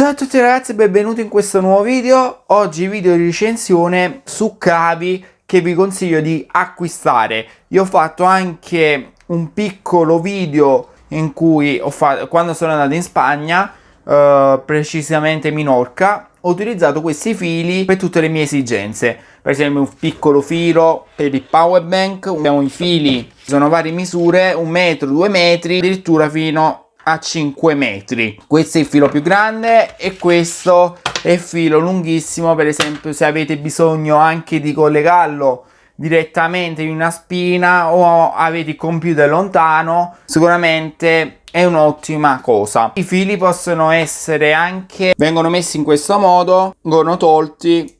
Ciao a tutti ragazzi e benvenuti in questo nuovo video. Oggi video di recensione su cavi che vi consiglio di acquistare. Io ho fatto anche un piccolo video in cui fatto quando sono andato in Spagna uh, Precisamente Minorca Ho utilizzato questi fili per tutte le mie esigenze. Per esempio un piccolo filo per il power bank Abbiamo i fili, sono varie misure, un metro, due metri Addirittura fino a 5 metri. Questo è il filo più grande e questo è il filo lunghissimo per esempio se avete bisogno anche di collegarlo direttamente in una spina o avete il computer lontano sicuramente è un'ottima cosa. I fili possono essere anche vengono messi in questo modo vengono tolti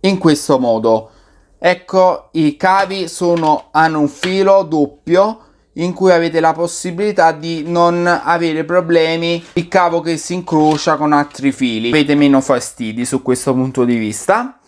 in questo modo. Ecco i cavi sono hanno un filo doppio in cui avete la possibilità di non avere problemi il cavo che si incrocia con altri fili. Avete meno fastidi su questo punto di vista.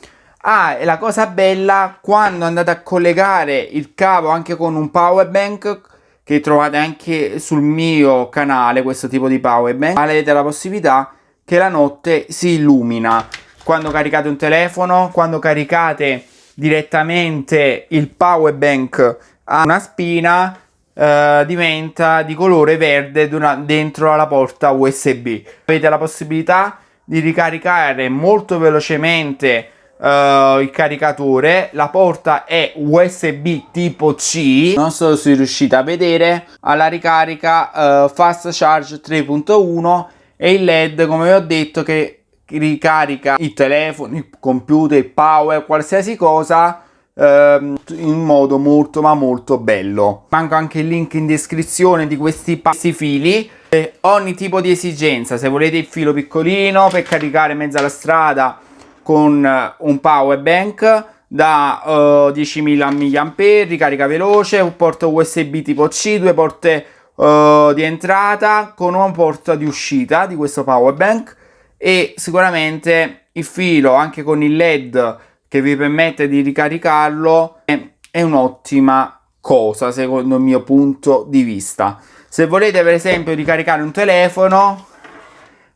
Ah e la cosa bella quando andate a collegare il cavo anche con un power bank che trovate anche sul mio canale questo tipo di power bank avete la possibilità che la notte si illumina. Quando caricate un telefono quando caricate direttamente il power bank a una spina Uh, diventa di colore verde dentro alla porta USB. Avete la possibilità di ricaricare molto velocemente uh, il caricatore. La porta è USB tipo C. Non so se riuscite a vedere. Alla ricarica uh, Fast Charge 3.1 e il LED, come vi ho detto, che ricarica i telefoni, il computer, il power, qualsiasi cosa ehm, in modo molto ma molto bello. Manco anche il link in descrizione di questi passi fili. Eh, ogni tipo di esigenza se volete il filo piccolino per caricare mezzo alla strada con eh, un power bank da uh, 10.000 mAh ricarica veloce un porto USB tipo C due porte uh, di entrata con una porta di uscita di questo power bank. E sicuramente il filo anche con il led che vi permette di ricaricarlo è, è un'ottima cosa secondo il mio punto di vista. Se volete per esempio ricaricare un telefono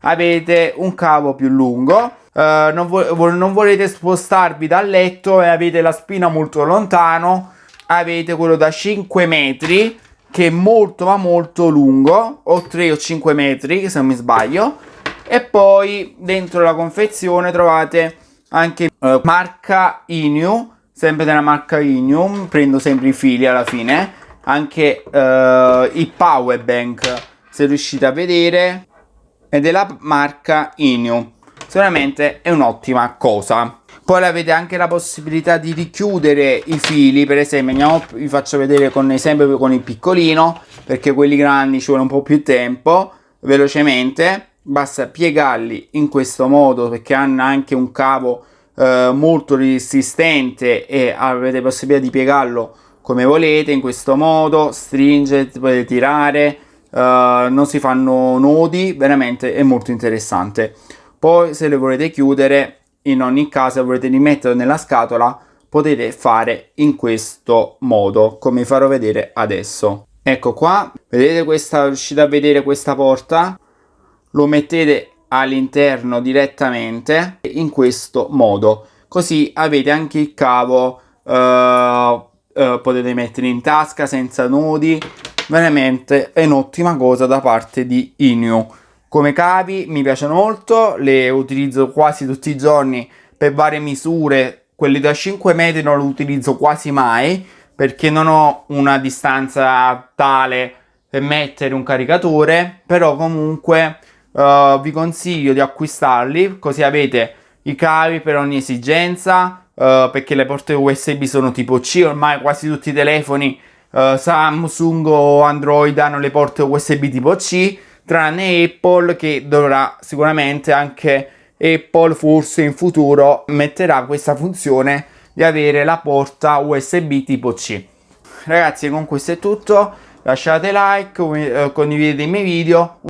avete un cavo più lungo uh, non, vo non, volete spostarvi dal letto e avete la spina molto lontano avete quello da 5 metri che è molto ma molto lungo o 3 o 5 metri se non mi sbaglio e poi dentro la confezione trovate anche uh, marca Inu sempre della marca Inu prendo sempre i fili alla fine. Anche uh, il power bank se riuscite a vedere. È della marca Inu. Sicuramente è un'ottima cosa. Poi avete anche la possibilità di richiudere i fili. Per esempio andiamo, vi faccio vedere con esempio con il piccolino perché quelli grandi ci vuole un po' più tempo velocemente basta piegarli in questo modo perché hanno anche un cavo eh, molto resistente e avete possibilità di piegarlo come volete in questo modo stringe potete tirare eh, non si fanno nodi veramente è molto interessante. Poi se le volete chiudere in ogni caso volete rimetterlo nella scatola potete fare in questo modo come farò vedere adesso. Ecco qua vedete questa riuscite a vedere questa porta lo mettete all'interno direttamente in questo modo. Così avete anche il cavo uh, uh, potete mettere in tasca senza nodi veramente è un'ottima cosa da parte di Inu. Come cavi mi piacciono molto le utilizzo quasi tutti i giorni per varie misure. Quelli da 5 metri non li utilizzo quasi mai perché non ho una distanza tale per mettere un caricatore però comunque uh, vi consiglio di acquistarli così avete i cavi per ogni esigenza uh, perché le porte USB sono tipo C ormai quasi tutti i telefoni uh, Samsung o Android hanno le porte USB tipo C tranne Apple che dovrà sicuramente anche Apple forse in futuro metterà questa funzione di avere la porta USB tipo C. Ragazzi con questo è tutto. Lasciate like condividete i miei video